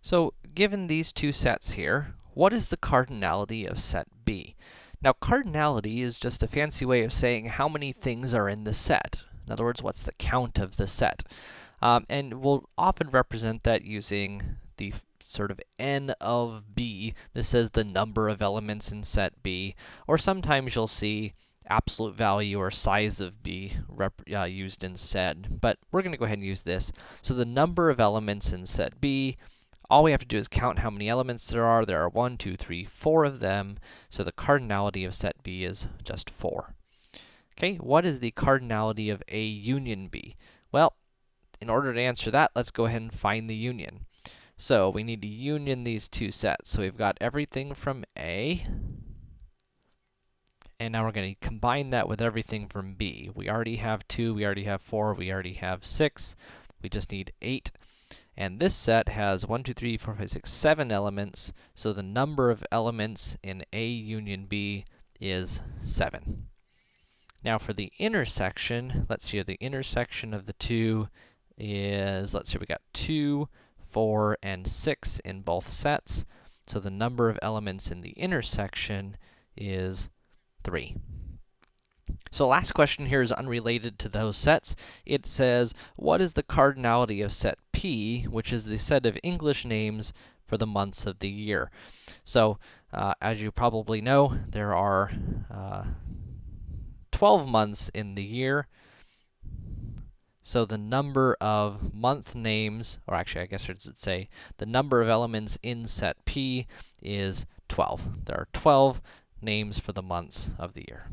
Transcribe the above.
So, given these two sets here, what is the cardinality of set B? Now, cardinality is just a fancy way of saying how many things are in the set. In other words, what's the count of the set? Um, and we'll often represent that using the sort of n of b. This says the number of elements in set B. Or sometimes you'll see absolute value or size of b uh, used instead. But we're going to go ahead and use this. So the number of elements in set B all we have to do is count how many elements there are. There are one, two, three, four of them, so the cardinality of set B is just 4. Okay, what is the cardinality of A union B? Well, in order to answer that, let's go ahead and find the union. So, we need to union these two sets. So, we've got everything from A, and now we're going to combine that with everything from B. We already have 2, we already have 4, we already have 6. We just need 8. And this set has 1, 2, 3, 4, 5, 6, 7 elements, so the number of elements in A union B is 7. Now for the intersection, let's see, the intersection of the two is, let's see, we got 2, 4, and 6 in both sets, so the number of elements in the intersection is 3. So last question here is unrelated to those sets. It says, what is the cardinality of set P, which is the set of English names for the months of the year? So, uh, as you probably know, there are uh, 12 months in the year. So the number of month names, or actually I guess I should say, the number of elements in set P is 12. There are 12 names for the months of the year.